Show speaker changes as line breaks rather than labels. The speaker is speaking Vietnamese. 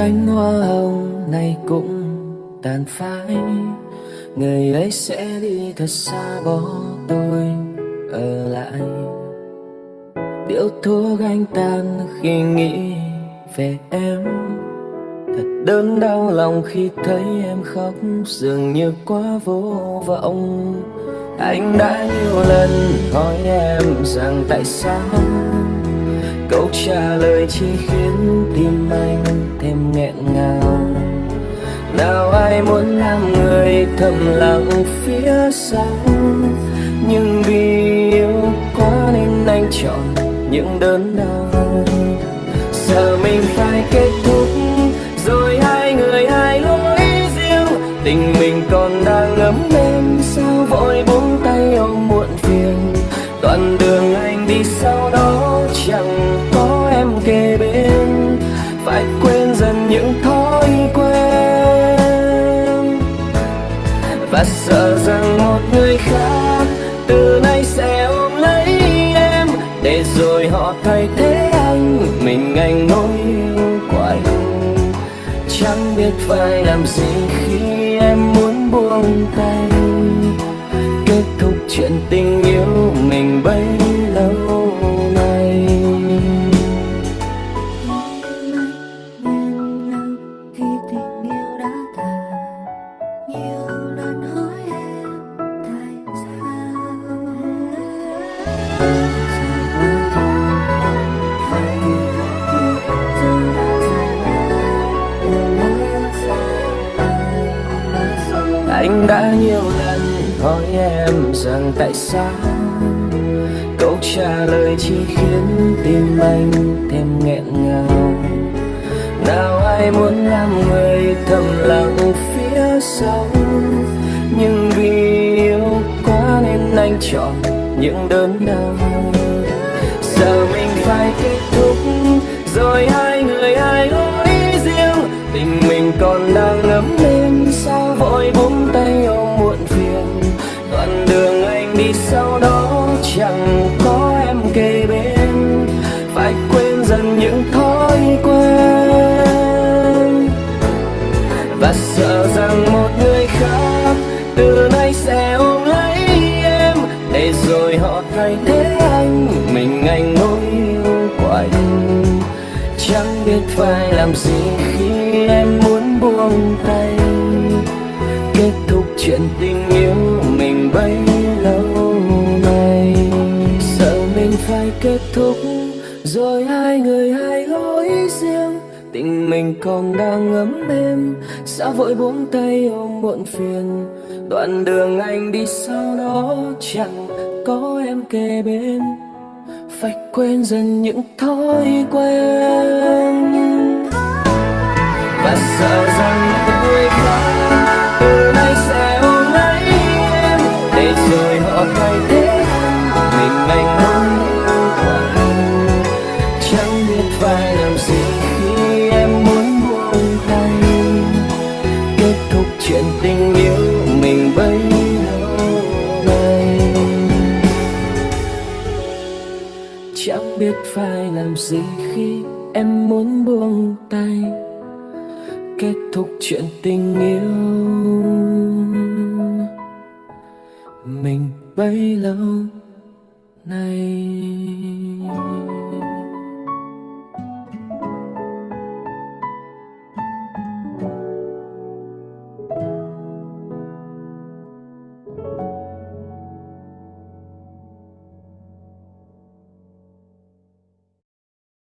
cánh hoa hồng này cũng tàn phai. Người ấy sẽ đi thật xa bỏ tôi ở lại. Điệu thuốc anh tan khi nghĩ về em. Thật đớn đau lòng khi thấy em khóc, dường như quá vô vọng. Anh đã nhiều lần hỏi em rằng tại sao. Câu trả lời chỉ khiến tim anh thầm lặng phía sau. Nhưng vì yêu quá nên anh chọn những đớn đau. Giờ mình phải kết thúc, rồi hai người hai lối riêng. Tình mình còn đang ấm lên sao vội buông tay ôm muộn phiền. Đoạn đường rằng một người khác từ nay sẽ ôm lấy em. Để rồi họ thay thế anh, mình anh nỗi yêu của chẳng biết phải làm gì khi em muốn buông tay. Kết thúc chuyện tình yêu
đã nhiều lần hỏi em
rằng tại sao? Câu trả lời chỉ khiến tim anh thêm nghẹn ngào. Nào ai muốn làm người thầm lặng phía sau? Nhưng vì yêu quá nên anh chọn những đớn đau. Giờ mình phải kết thúc, rồi hai người hai lối riêng. Tình mình còn đang ngấm lên những thói quen. Và sợ rằng một người khác từ nay sẽ ôm lấy em để rồi họ thay thế anh. Mình anh nỗi yêu quạnh, chẳng biết phải làm gì khi em muốn buông tay. Kết thúc chuyện tình yêu mình bấy lâu nay sợ mình phải kết thúc rồi hai người hai lối riêng, tình mình còn đang ấm êm. Sao vội buông tay ôm muộn phiền, đoạn đường anh đi sau đó chẳng có em kề bên. Phải quên dần những thói quen. Và sợ rằng chẳng biết phải làm gì khi em muốn buông tay. Kết thúc chuyện tình yêu. Mình bấy lâu nay.